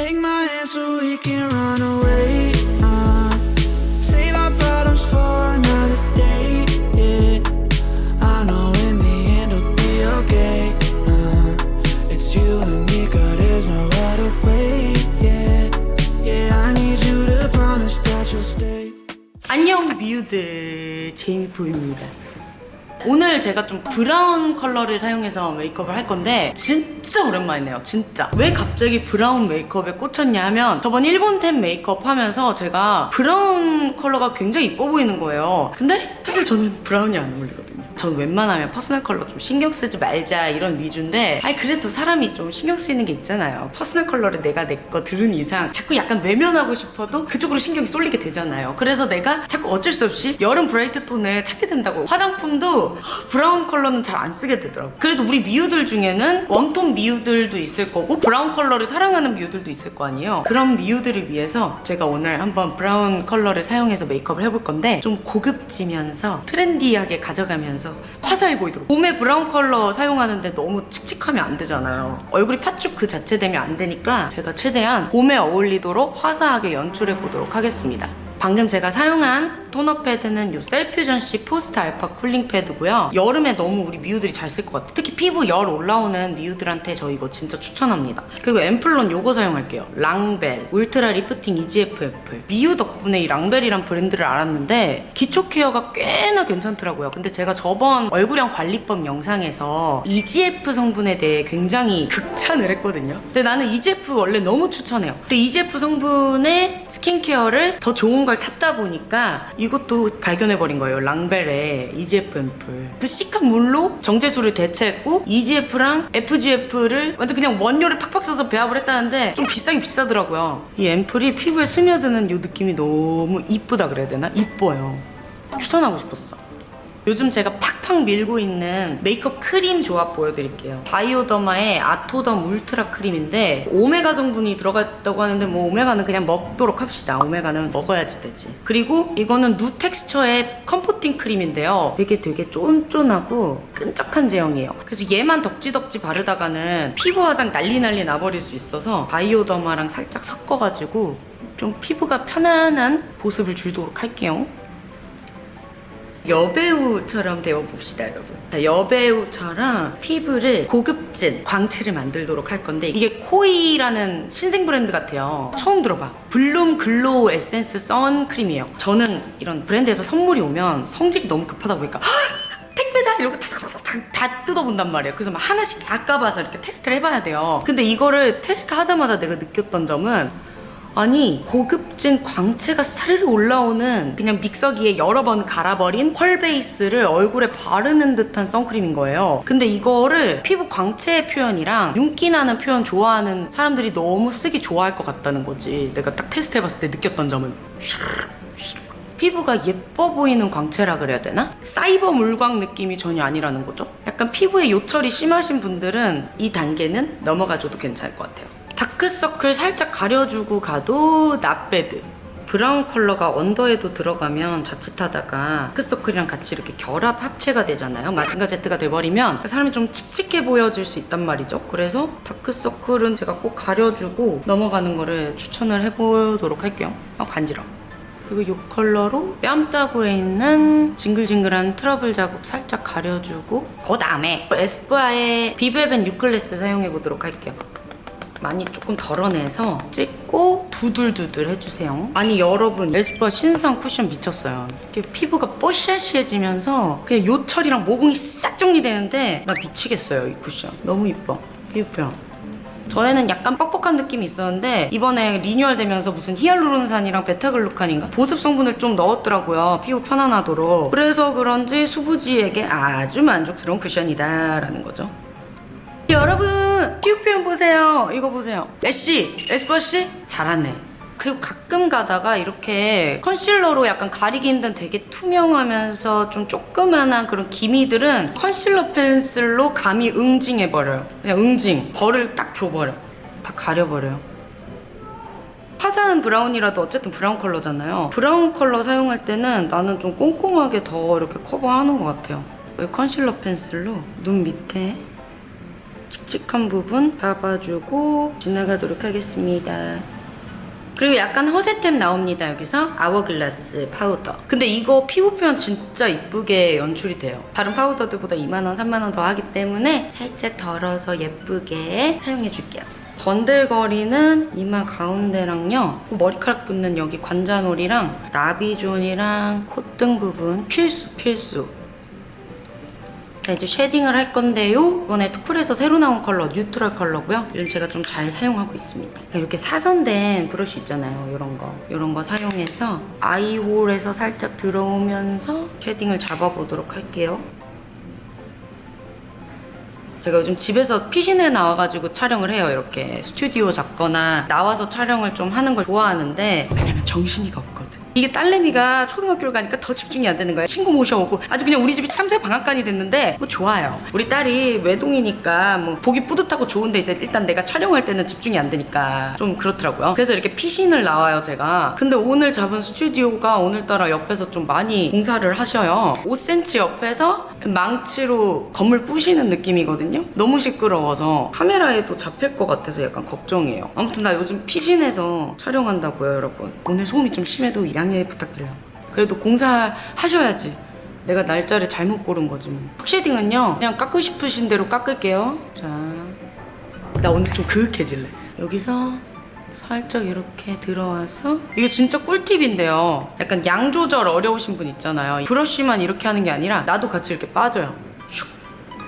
Take my hand so we can run away. Uh, save our problems for another day. Yeah, I know in the end it'll be okay. Uh, it's you and me, girl. There's no other way. Yeah, yeah. I need you to promise that you'll stay. 안녕 미우들 제이미포입니다 오늘 제가 좀 브라운 컬러를 사용해서 메이크업을 할 건데 진짜 오랜만이네요 진짜. 왜 갑자기 브라운 메이크업에 꽂혔냐 하면 저번 일본템 메이크업 하면서 제가 브라운 컬러가 굉장히 이뻐 보이는 거예요. 근데 사실 저는 브라운이 안 어울리거든요. 전 웬만하면 퍼스널 컬러 좀 신경 쓰지 말자 이런 위주인데 아니 그래도 사람이 좀 신경 쓰이는 게 있잖아요. 퍼스널 컬러를 내가 내 거 들은 이상 자꾸 약간 외면하고 싶어도 그쪽으로 신경이 쏠리게 되잖아요. 그래서 내가 자꾸 어쩔 수 없이 여름 브라이트 톤을 찾게 된다고. 화장품도 브라운 컬러는 잘 안 쓰게 되더라고 그래도 우리 미우들 중에는 웜톤 미우들도 있을 거고 브라운 컬러를 사랑하는 미우들도 있을 거 아니에요. 그런 미우들을 위해서 제가 오늘 한번 브라운 컬러를 사용해서 메이크업을 해볼 건데 좀 고급지면서 트렌디하게 가져가면서 화사해 보이도록. 봄에 브라운 컬러 사용하는데 너무 칙칙하면 안 되잖아요. 얼굴이 팥죽 그 자체 되면 안 되니까 제가 최대한 봄에 어울리도록 화사하게 연출해 보도록 하겠습니다 방금 제가 사용한 토너 패드는 요 셀퓨전시 포스트 알파 쿨링 패드고요. 여름에 너무 우리 미우들이 잘 쓸 것 같아요. 특히 피부 열 올라오는 미우들한테 저 이거 진짜 추천합니다. 그리고 앰플론 요거 사용할게요. 랑벨 울트라 리프팅 EGF 앰플. 미우 덕분에 이 랑벨이란 브랜드를 알았는데 기초 케어가 꽤나 괜찮더라고요. 근데 제가 저번 얼굴형 관리법 영상에서 EGF 성분에 대해 굉장히 극찬을 했거든요. 근데 나는 EGF 원래 너무 추천해요. 근데 EGF 성분의 스킨케어를 더 좋은 걸 찾다 보니까 이것도 발견해버린 거예요. 랑벨의 EGF 앰플. 그 시카 물로 정제수를 대체했고 EGF랑 FGF를 완전 그냥 원료를 팍팍 써서 배합을 했다는데 좀 비싸긴 비싸더라고요. 이 앰플이 피부에 스며드는 이 느낌이 너무 이쁘다 그래야 되나? 이뻐요. 추천하고 싶었어. 요즘 제가 팍팍 밀고 있는 메이크업 크림 조합 보여드릴게요. 바이오더마의 아토덤 울트라 크림인데 오메가 성분이 들어갔다고 하는데 뭐 오메가는 그냥 먹도록 합시다. 오메가는 먹어야지 되지. 그리고 이거는 누 텍스처의 comforting 크림인데요. 되게 되게 쫀쫀하고 끈적한 제형이에요. 그래서 얘만 덕지덕지 바르다가는 피부 화장 난리 난리 나버릴 수 있어서 바이오더마랑 살짝 섞어가지고 좀 피부가 편안한 보습을 주도록 할게요. 여배우처럼 되어봅시다 여러분. 자, 여배우처럼 피부를 고급진 광채를 만들도록 할 건데 이게 코이라는 신생 브랜드 같아요. 처음 들어봐. 블룸 글로우 에센스 선크림이에요. 저는 이런 브랜드에서 선물이 오면 성질이 너무 급하다 보니까 택배다! 이러고 다 뜯어본단 말이에요. 그래서 막 하나씩 다 까봐서 이렇게 테스트를 해봐야 돼요. 근데 이거를 테스트 하자마자 내가 느꼈던 점은 아니 고급진 광채가 사르르 올라오는 그냥 믹서기에 여러 번 갈아버린 펄 베이스를 얼굴에 바르는 듯한 선크림인 거예요. 근데 이거를 피부 광채 표현이랑 윤기 나는 표현 좋아하는 사람들이 너무 쓰기 좋아할 것 같다는 거지. 내가 딱 테스트 해봤을 때 느꼈던 점은. 피부가 예뻐 보이는 광채라 그래야 되나? 사이버 물광 느낌이 전혀 아니라는 거죠? 약간 피부에 요철이 심하신 분들은 이 단계는 넘어가줘도 괜찮을 것 같아요 다크서클 살짝 가려주고 가도 not bad 브라운 컬러가 언더에도 들어가면 자칫하다가 다크서클이랑 같이 이렇게 결합 합체가 되잖아요. 마징가 제트가 돼버리면 사람이 좀 칙칙해 보여질 수 있단 말이죠. 그래서 다크서클은 제가 꼭 가려주고 넘어가는 거를 추천을 해보도록 할게요. 아 간지러워. 그리고 이 컬러로 뺨따구에 있는 징글징글한 트러블 자국 살짝 가려주고 그 다음에 에스쁘아의 비벨벳 뉴클래스 사용해보도록 할게요 많이 조금 덜어내서 찍고 두들두들 해주세요. 아니 여러분 에스쁘아 신상 쿠션 미쳤어요. 이렇게 피부가 뽀샤시해지면서 그냥 요철이랑 모공이 싹 정리되는데 나 미치겠어요 이 쿠션. 너무 이뻐. 피부 표현. 전에는 약간 뻑뻑한 느낌이 있었는데 이번에 리뉴얼 되면서 무슨 히알루론산이랑 베타글루칸인가 보습 성분을 좀 넣었더라고요 피부 편안하도록 그래서 그런지 수부지에게 아주 만족스러운 쿠션이다 라는 거죠 보세요. 이거 보세요. 에스쁘아 씨? 잘하네. 그리고 가끔 가다가 이렇게 컨실러로 약간 가리기 힘든 되게 투명하면서 좀 조그만한 그런 기미들은 컨실러 펜슬로 감히 응징해버려요. 그냥 응징. 벌을 딱 줘버려. 다 가려버려요. 화사한 브라운이라도 어쨌든 브라운 컬러잖아요. 브라운 컬러 사용할 때는 나는 좀 꼼꼼하게 더 이렇게 커버하는 것 같아요. 컨실러 펜슬로? 눈 밑에 칙칙한 부분 잡아주고 지나가도록 하겠습니다. 그리고 약간 허세템 나옵니다 여기서. 아워글라스 파우더 근데 이거 피부 표현 진짜 이쁘게 연출이 돼요. 다른 파우더들보다 2만원 3만원 더 하기 때문에 살짝 덜어서 예쁘게 사용해 줄게요. 번들거리는 이마 가운데랑요. 머리카락 붙는 여기 관자놀이랑 나비존이랑 콧등 부분 필수 필수 자 이제 쉐딩을 할 건데요. 이번에 투쿨에서 새로 나온 컬러 뉴트럴 컬러고요. 요즘 제가 좀 잘 사용하고 있습니다. 이렇게 사선된 브러쉬 있잖아요 이런 거. 이런 거 사용해서 아이홀에서 살짝 들어오면서 쉐딩을 잡아보도록 할게요. 제가 요즘 집에서 피신에 나와가지고 촬영을 해요 이렇게. 스튜디오 잡거나 나와서 촬영을 좀 하는 걸 좋아하는데 왜냐면 정신이가 없거든 이게 딸내미가 초등학교를 가니까 더 집중이 안 되는 거야 친구 모셔오고 아주 그냥 우리 집이 참새 방앗간이 됐는데 뭐 좋아요. 우리 딸이 외동이니까 뭐 보기 뿌듯하고 좋은데 이제 일단 내가 촬영할 때는 집중이 안 되니까 좀 그렇더라고요. 그래서 이렇게 피신을 나와요 제가. 근데 오늘 잡은 스튜디오가 오늘따라 옆에서 좀 많이 공사를 하셔요. 5cm 옆에서 망치로 건물 부시는 느낌이거든요. 너무 시끄러워서 카메라에도 잡힐 것 같아서 약간 걱정이에요. 아무튼 나 요즘 피신해서 촬영한다고요 여러분. 오늘 소음이 좀 심해도 양해 부탁드려요. 그래도 공사하셔야지. 내가 날짜를 잘못 고른 거지 뭐. 흑쉐딩은요 그냥 깎고 싶으신 대로 깎을게요. 자나 오늘 좀 그윽해질래. 여기서 살짝 이렇게 들어와서 이게 진짜 꿀팁인데요. 약간 양 조절 어려우신 분 있잖아요. 브러쉬만 이렇게 하는 게 아니라 나도 같이 이렇게 빠져요. 슉.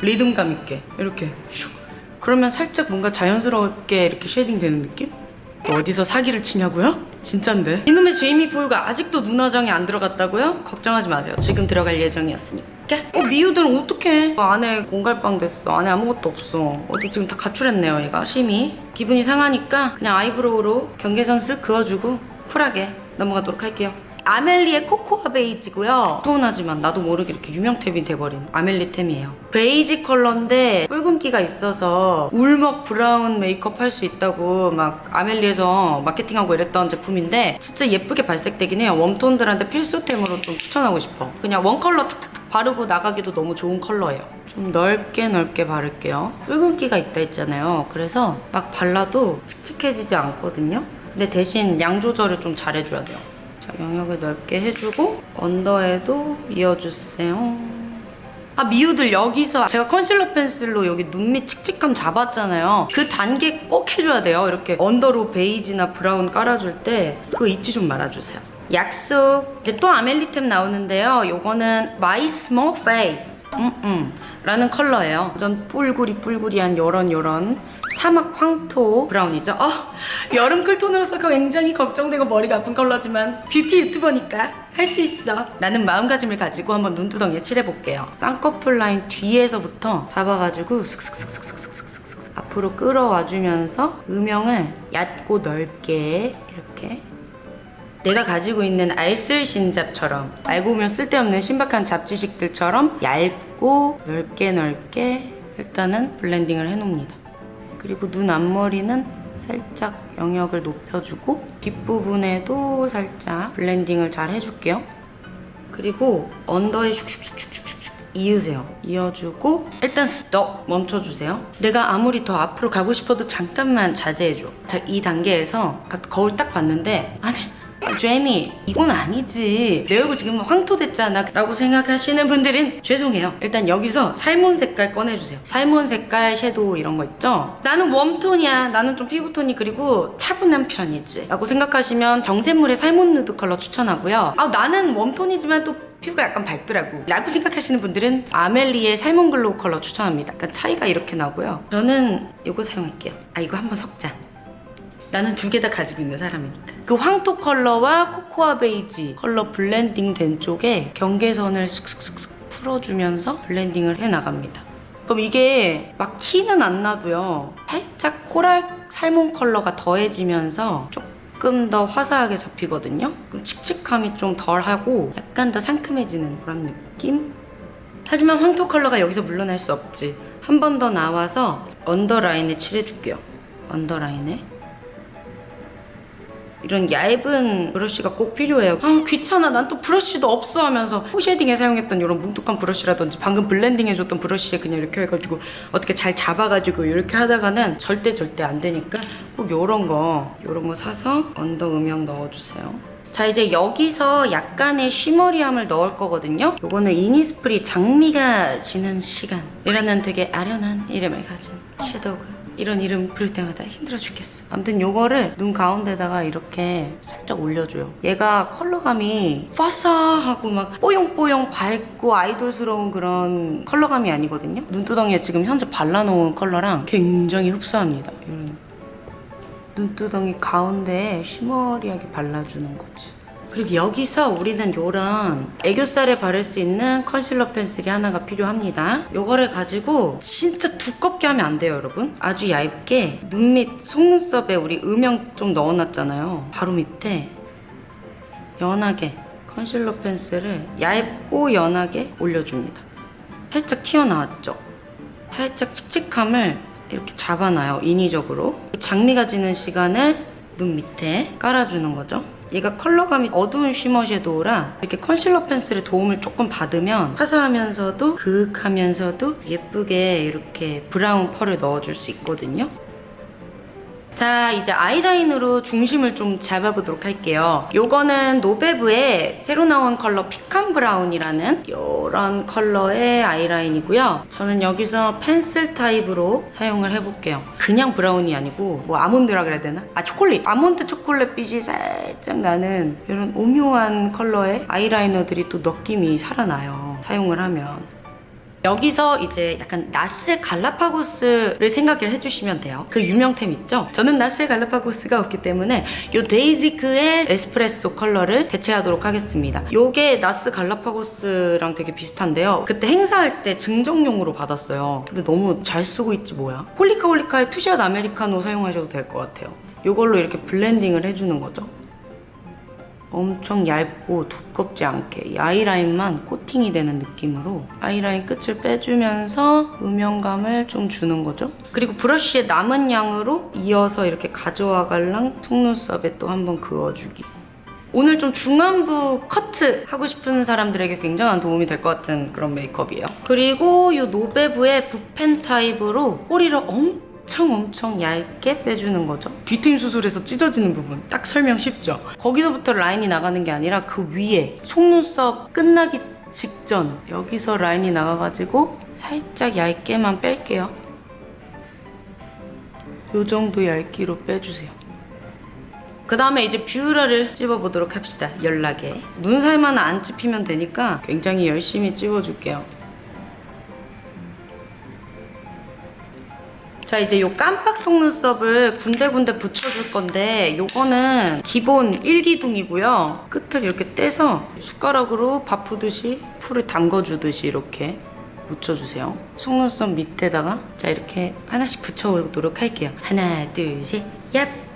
리듬감 있게. 이렇게 슉. 그러면 살짝 뭔가 자연스럽게 이렇게 쉐딩 되는 느낌? 어디서 사기를 치냐고요? 진짠데? 이놈의 제이미 포유가 아직도 눈화장이 안 들어갔다고요? 걱정하지 마세요. 지금 들어갈 예정이었으니까. 어 미우들은 어떡해? 어, 안에 공갈빵 됐어. 안에 아무것도 없어. 어디 지금 다 가출했네요 얘가. 심히. 기분이 상하니까 그냥 아이브로우로 경계선 쓱 그어주고 쿨하게 넘어가도록 할게요 아멜리의 코코아 베이지고요. 서운하지만 나도 모르게 이렇게 유명템이 돼버린 아멜리템이에요. 베이지 컬러인데 붉은기가 있어서 울먹 브라운 메이크업 할 수 있다고 막 아멜리에서 마케팅하고 이랬던 제품인데 진짜 예쁘게 발색되긴 해요. 웜톤들한테 필수템으로 좀 추천하고 싶어. 그냥 one color 탁탁탁 바르고 나가기도 너무 좋은 컬러예요. 좀 넓게 넓게 바를게요. 붉은기가 있다 했잖아요. 그래서 막 발라도 칙칙해지지 않거든요. 근데 대신 양 조절을 좀 잘해줘야 돼요. 자, 영역을 넓게 해주고 언더에도 이어주세요. 아 미우들 여기서 제가 컨실러 펜슬로 여기 눈 밑 칙칙함 잡았잖아요. 그 단계 꼭 해줘야 돼요. 이렇게 언더로 베이지나 브라운 깔아줄 때 그거 잊지 좀 말아주세요. 약속. 이제 또 아멜리템 나오는데요. 요거는 My Small Face. 음 음. 라는 컬러예요. 완전 뿔구리 뿔구리한 요런 요런 사막 황토 브라운이죠. 어, 여름 쿨톤으로서 굉장히 걱정되고 머리가 아픈 컬러지만 뷰티 유튜버니까 할 수 있어. 라는 마음가짐을 가지고 한번 눈두덩이에 칠해볼게요. 쌍꺼풀 라인 뒤에서부터 잡아가지고 슥슥슥슥슥슥슥 앞으로 끌어와주면서 음영을 얕고 넓게 이렇게. 내가 가지고 있는 알쓸신잡처럼 알고 보면 쓸데없는 신박한 잡지식들처럼 얇고 넓게 넓게 일단은 블렌딩을 해놓습니다. 그리고 눈 앞머리는 살짝 영역을 높여주고 뒷부분에도 살짝 블렌딩을 잘 해줄게요. 그리고 언더에 슉슉슉슉슉슉 이으세요. 이어주고 일단 스톱 멈춰주세요. 내가 아무리 더 앞으로 가고 싶어도 잠깐만 자제해줘. 자, 이 단계에서 가- 거울 딱 봤는데 아니 제미 이건 아니지. 내 얼굴 지금 황토 됐잖아. 라고 생각하시는 분들은 죄송해요. 일단 여기서 salmon 색깔 꺼내주세요. salmon 색깔 섀도우 이런 거 있죠? 나는 웜톤이야. 나는 좀 피부톤이 그리고 차분한 편이지. 라고 생각하시면 정샘물의 salmon nude 컬러 추천하고요. 아 나는 웜톤이지만 또 피부가 약간 밝더라고. 라고 생각하시는 분들은 아멜리의 salmon glow 컬러 추천합니다. 약간 차이가 이렇게 나고요. 저는 이거 사용할게요. 아 이거 한번 섞자 나는 두 개 다 가지고 있는 사람이니까. 그 황토 컬러와 코코아 베이지 컬러 블렌딩 된 쪽에 경계선을 슥슥슥슥 풀어주면서 블렌딩을 해 나갑니다. 그럼 이게 막 티는 안 나도요. 살짝 coral salmon 컬러가 더해지면서 조금 더 화사하게 잡히거든요. 그럼 칙칙함이 좀 덜하고 약간 더 상큼해지는 그런 느낌? 하지만 황토 컬러가 여기서 물러날 수 없지. 한 번 더 나와서 언더라인에 칠해줄게요. 언더라인에. 이런 얇은 브러쉬가 꼭 필요해요. 아 귀찮아 난 또 브러쉬도 없어 하면서 코 쉐딩에 사용했던 이런 뭉툭한 브러쉬라든지 방금 블렌딩 해줬던 브러쉬에 그냥 이렇게 해가지고 어떻게 잘 잡아가지고 이렇게 하다가는 절대 절대 안 되니까 꼭 요런 거 요런 거 사서 언더 음영 넣어주세요. 자 이제 여기서 약간의 쉬머리함을 넣을 거거든요 요거는 이니스프리 장미가 지는 시간이라는 되게 아련한 이름을 가진 섀도우가 이런 이름 부를 때마다 힘들어 죽겠어. 아무튼 요거를 눈 가운데다가 이렇게 살짝 올려줘요. 얘가 컬러감이 파사하고 막 뽀용뽀용 밝고 아이돌스러운 그런 컬러감이 아니거든요. 눈두덩이에 지금 현재 발라놓은 컬러랑 굉장히 흡사합니다 이런. 눈두덩이 가운데에 쉬머리하게 발라주는 거지. 그리고 여기서 우리는 요런 애교살에 바를 수 있는 컨실러 펜슬이 하나가 필요합니다. 요거를 가지고 진짜 두껍게 하면 안 돼요, 여러분. 아주 얇게 눈 밑 속눈썹에 우리 음영 좀 넣어놨잖아요. 바로 밑에 연하게 컨실러 펜슬을 얇고 연하게 올려줍니다. 살짝 튀어나왔죠? 살짝 칙칙함을 이렇게 잡아놔요 인위적으로 장미가 지는 시간을 눈 밑에 깔아주는 거죠 얘가 컬러감이 어두운 shimmer 섀도우라 이렇게 컨실러 펜슬의 도움을 조금 받으면 화사하면서도 그윽하면서도 예쁘게 이렇게 브라운 펄을 넣어줄 수 있거든요 자 이제 아이라인으로 중심을 좀 잡아보도록 할게요. 요거는 노베브의 새로 나온 컬러 피칸 브라운이라는 요런 컬러의 아이라인이고요. 저는 여기서 펜슬 타입으로 사용을 해볼게요. 그냥 브라운이 아니고 뭐 아몬드라 그래야 되나? 아 초콜릿. 아몬드 초콜릿 빛이 살짝 나는 이런 오묘한 컬러의 아이라이너들이 또 느낌이 살아나요. 사용을 하면 여기서 이제 약간 나스 갈라파고스를 생각을 해주시면 돼요. 그 유명템 있죠? 저는 나스 갈라파고스가 없기 때문에 이 데이지크의 에스프레소 컬러를 대체하도록 하겠습니다. 요게 나스 갈라파고스랑 되게 비슷한데요. 그때 행사할 때 증정용으로 받았어요. 근데 너무 잘 쓰고 있지 뭐야. 홀리카 홀리카의 투샷 아메리카노 사용하셔도 될 것 같아요. 요걸로 이렇게 블렌딩을 해주는 거죠. 엄청 얇고 두껍지 않게 이 아이라인만 코팅이 되는 느낌으로 아이라인 끝을 빼주면서 음영감을 좀 주는 거죠. 그리고 브러쉬의 남은 양으로 이어서 이렇게 가져와 갈랑 속눈썹에 또 한번 그어주기. 오늘 좀 중안부 커트 하고 싶은 사람들에게 굉장한 도움이 될 것 같은 그런 메이크업이에요. 그리고 이 노베브의 붓펜 타입으로 꼬리를 엄 청 엄청 얇게 빼주는 거죠. 뒤트임 수술에서 찢어지는 부분 딱 설명 쉽죠? 거기서부터 라인이 나가는 게 아니라 그 위에 속눈썹 끝나기 직전 여기서 라인이 나가가지고 살짝 얇게만 뺄게요. 요 정도 얇기로 빼주세요. 그 다음에 이제 뷰러를 찝어보도록 합시다. 연락에. 눈살만 안 찝히면 되니까 굉장히 열심히 찝어줄게요. 자 이제 요 깜빡 속눈썹을 군데군데 붙여줄 건데 요거는 기본 1기둥이고요. 끝을 이렇게 떼서 숟가락으로 밥 푸듯이 풀을 담궈주듯이 이렇게 묻혀주세요. 속눈썹 밑에다가 자 이렇게 하나씩 붙여보도록 할게요. 하나 둘 셋 얍!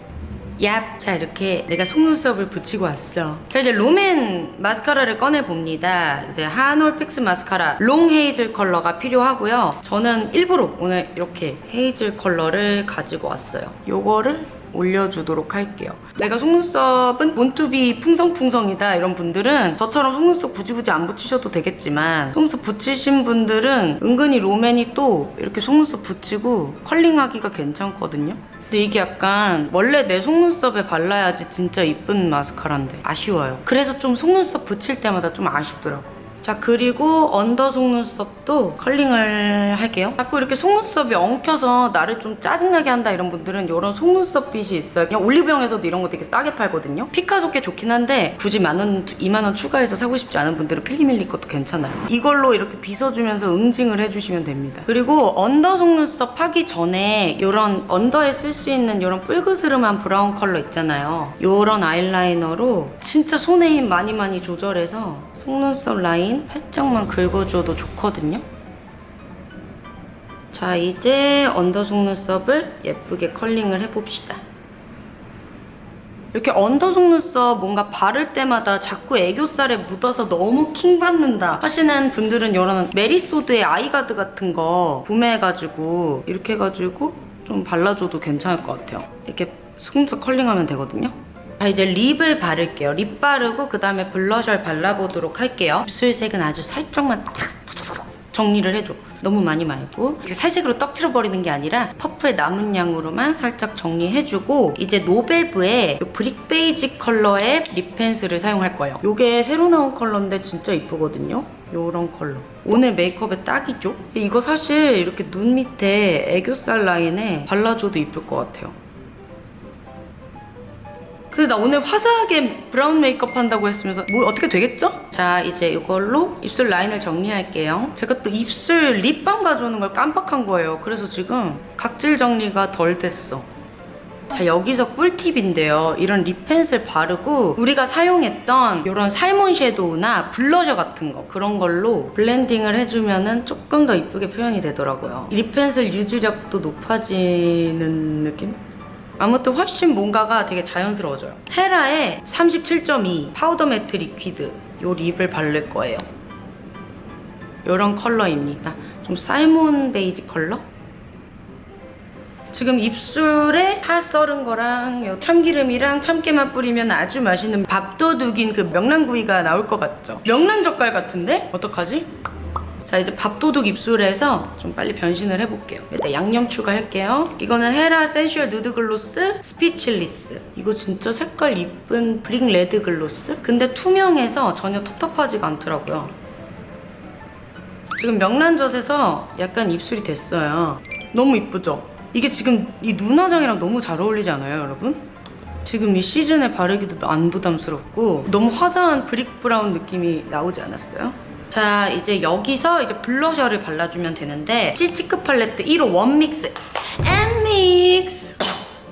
얍! 자 이렇게 내가 속눈썹을 붙이고 왔어. 자 이제 롬앤 마스카라를 꺼내봅니다. 이제 한올픽스 마스카라. 롱 헤이즐 컬러가 필요하고요. 저는 일부러 오늘 이렇게 헤이즐 컬러를 가지고 왔어요. 요거를 올려주도록 할게요. 내가 속눈썹은 born to be 풍성풍성이다 이런 분들은 저처럼 속눈썹 굳이 굳이 안 붙이셔도 되겠지만 속눈썹 붙이신 분들은 은근히 롬앤이 또 이렇게 속눈썹 붙이고 컬링하기가 괜찮거든요 근데 이게 약간 원래 내 속눈썹에 발라야지 진짜 이쁜 마스카라인데 아쉬워요. 그래서 좀 속눈썹 붙일 때마다 좀 아쉽더라고. 자 그리고 under 속눈썹도 컬링을 할게요. 자꾸 이렇게 속눈썹이 엉켜서 나를 좀 짜증나게 한다 이런 분들은 이런 속눈썹 빗이 있어요. 그냥 올리브영에서도 이런 거 되게 싸게 팔거든요. 피카소 게 좋긴 한데 굳이 만원, 2만원 추가해서 사고 싶지 않은 분들은 필리밀리 것도 괜찮아요. 이걸로 이렇게 빗어주면서 응징을 해주시면 됩니다. 그리고 under 속눈썹 하기 전에 이런 under에 쓸 수 있는 이런 뿔그스름한 brown 컬러 있잖아요. 이런 아이라이너로 진짜 손에 힘 많이 많이 조절해서 속눈썹 라인 살짝만 긁어줘도 좋거든요. 자, 이제 under 속눈썹을 예쁘게 컬링을 해봅시다. 이렇게 under 속눈썹 뭔가 바를 때마다 자꾸 애교살에 묻어서 너무 킹 받는다 하시는 분들은 이런 메리소드의 eye guard 같은 거 구매해가지고 이렇게 해가지고 좀 발라줘도 괜찮을 것 같아요. 이렇게 속눈썹 컬링하면 되거든요. 자 이제 lip을 바를게요. lip 바르고 그 다음에 blusher를 발라보도록 할게요. 입술색은 아주 살짝만 탁 정리를 해줘. 너무 많이 말고 이제 살색으로 떡칠해 버리는 게 아니라 퍼프의 남은 양으로만 살짝 정리해주고 이제 노베브의 요 brick 베이지 컬러의 lip pencil을 사용할 거예요. 요게 새로 나온 컬러인데 진짜 이쁘거든요. 요런 컬러. 오늘 메이크업에 딱이죠? 이거 사실 이렇게 눈 밑에 애교살 라인에 발라줘도 이쁠 것 같아요. 근데 나 오늘 화사하게 brown 메이크업 한다고 했으면서 뭐 어떻게 되겠죠? 자 이제 이걸로 입술 라인을 정리할게요. 제가 또 입술 lip balm 가져오는 걸 깜빡한 거예요. 그래서 지금 각질 정리가 덜 됐어. 자 여기서 꿀팁인데요. 이런 lip pencil 바르고 우리가 사용했던 이런 salmon shadow나 blusher 같은 거 그런 걸로 블렌딩을 해주면 은 조금 더 이쁘게 표현이 되더라고요. lip pencil 유지력도 높아지는 느낌? 아무튼 훨씬 뭔가가 되게 자연스러워져요. 헤라의 37.2 파우더 matte liquid 요 lip을 바를 거예요. 요런 컬러입니다. 좀 salmon 베이지 컬러? 지금 입술에 파 썰은 거랑 요 참기름이랑 참깨만 뿌리면 아주 맛있는 밥도둑인 그 명란구이가 나올 것 같죠? 명란 젓갈 같은데? 어떡하지? 자 이제 밥도둑 입술에서 좀 빨리 변신을 해볼게요 일단 양념 추가할게요 이거는 헤라 sensual nude gloss speechless 이거 진짜 색깔 이쁜 brick red gloss 근데 투명해서 전혀 텁텁하지가 않더라고요 지금 명란젓에서 약간 입술이 됐어요 너무 이쁘죠? 이게 지금 이 눈화장이랑 너무 잘 어울리지 않아요 여러분? 지금 이 시즌에 바르기도 안 부담스럽고 너무 화사한 brick brown 느낌이 나오지 않았어요? 자 이제 여기서 이제 blusher를 발라주면 되는데 시치크 팔레트 1호 원믹스 엔믹스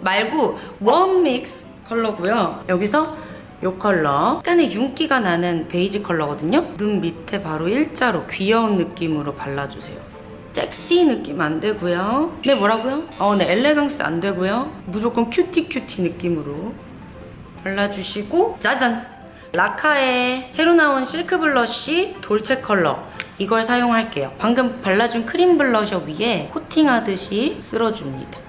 말고 원믹스 컬러고요. 여기서 이 컬러. 약간의 윤기가 나는 베이지 컬러거든요. 눈 밑에 바로 일자로 귀여운 느낌으로 발라주세요. 섹시 느낌 안 되고요. 네 뭐라고요? 어, 네 elegance 안 되고요. 무조건 cutie cutie 느낌으로 발라주시고 짜잔 라카의 새로 나온 실크 blush dolce 컬러 이걸 사용할게요. 방금 발라준 크림 블러셔 위에 코팅하듯이 쓸어줍니다.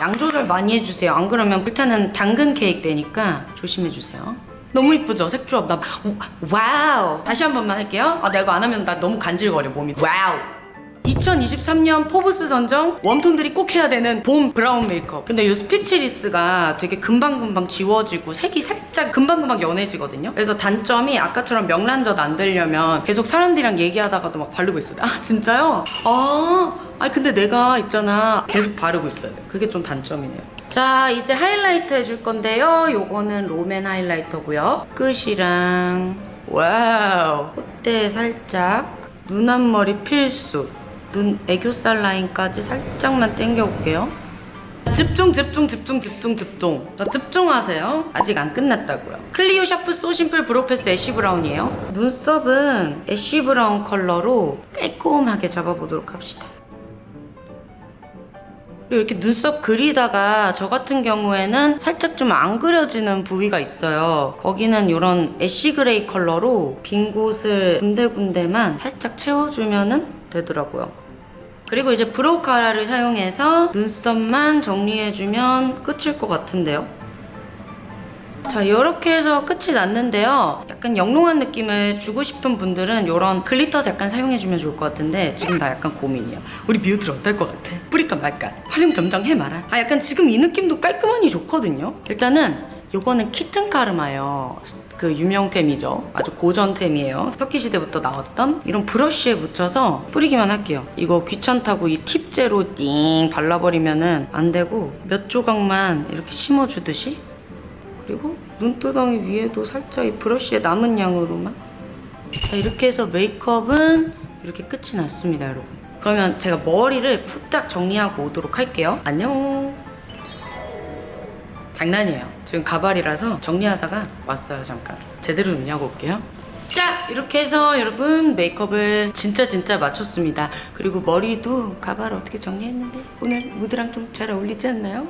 양 조절 많이 해주세요. 안 그러면 불타는 당근 케이크 되니까 조심해주세요. 너무 이쁘죠? 색 조합. 나 Wow! 다시 한 번만 할게요. 아, 나 이거 안 하면 나 너무 간질거려, 몸이. Wow! 2023년 포브스 선정 warm tone들이 꼭 해야 되는 봄 brown 메이크업. 근데 이 speechless가 되게 금방금방 지워지고 색이 살짝 금방금방 연해지거든요. 그래서 단점이 아까처럼 명란젓 안 되려면 계속 사람들이랑 얘기하다가도 막 바르고 있어요. 아 진짜요? 아, 아 근데 내가 있잖아. 계속 바르고 있어요. 그게 좀 단점이네요. 자 이제 하이라이트 해줄 건데요. 요거는 롬앤 highlighter고요. 끝이랑 Wow. 콧대 살짝 눈 앞머리 필수 눈 애교살 라인까지 살짝만 당겨올게요. 집중 집중 집중 집중 집중. 자, 집중하세요. 아직 안 끝났다고요. 클리오 sharp so simple brow pencil ash brown이에요. 눈썹은 ash brown 컬러로 깔끔하게 잡아보도록 합시다. 이렇게 눈썹 그리다가 저 같은 경우에는 살짝 좀 안 그려지는 부위가 있어요. 거기는 이런 ash gray 컬러로 빈 곳을 군데군데만 살짝 채워주면 되더라고요 그리고 이제 brow cara를 사용해서 눈썹만 정리해주면 끝일 것 같은데요. 자 이렇게 해서 끝이 났는데요. 약간 영롱한 느낌을 주고 싶은 분들은 이런 glitter 잠깐 사용해주면 좋을 것 같은데 지금 나 약간 고민이야. 우리 뮤들 어떨 것 같아? 뿌릴까 말까? 화룡점정 해 말아. 아 약간 지금 이 느낌도 깔끔하니 좋거든요. 일단은 요거는 Kitten Karma예요. 그 유명템이죠. 아주 고전템이에요. 석기 시대부터 나왔던 이런 brush에 묻혀서 뿌리기만 할게요. 이거 귀찮다고 이 팁제로 띵 발라버리면 은 안 되고 몇 조각만 이렇게 심어주듯이 그리고 눈두덩이 위에도 살짝 이 브러쉬에 남은 양으로만 자 이렇게 해서 메이크업은 이렇게 끝이 났습니다 여러분 그러면 제가 머리를 후딱 정리하고 오도록 할게요 안녕 장난이에요. 지금 가발이라서 정리하다가 왔어요, 잠깐. 제대로 눈냐고 올게요. 자, 이렇게 해서 여러분 메이크업을 진짜 진짜 마쳤습니다. 그리고 머리도 가발 어떻게 정리했는데 오늘 무드랑 좀 잘 어울리지 않나요?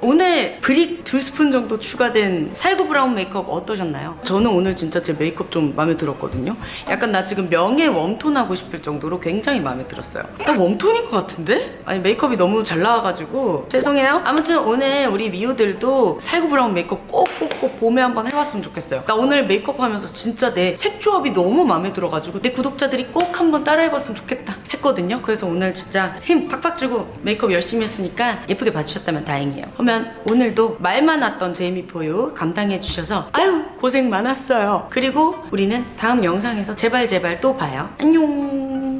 오늘 brick 두 스푼 정도 추가된 살구 브라운 메이크업 어떠셨나요? 저는 오늘 진짜 제 메이크업 좀 마음에 들었거든요. 약간 나 지금 명예 warm tone 하고 싶을 정도로 굉장히 마음에 들었어요. 나 warm tone인 것 같은데? 아니 메이크업이 너무 잘 나와가지고 죄송해요. 아무튼 오늘 우리 미호들도 살구 브라운 메이크업 꼭꼭꼭 봄에 한번 해봤으면 좋겠어요. 나 오늘 메이크업 하면서 진짜 내 색 조합이 너무 마음에 들어가지고 내 구독자들이 꼭 한번 따라해봤으면 좋겠다 했거든요. 그래서 오늘 진짜 힘 팍팍 주고 메이크업 열심히 했으니까 예쁘게 봐주셨다면 다행이에요. 그러면 오늘도 말 많았던 제이미포유 감당해 주셔서 아유 고생 많았어요. 그리고 우리는 다음 영상에서 제발 제발 또 봐요. 안녕.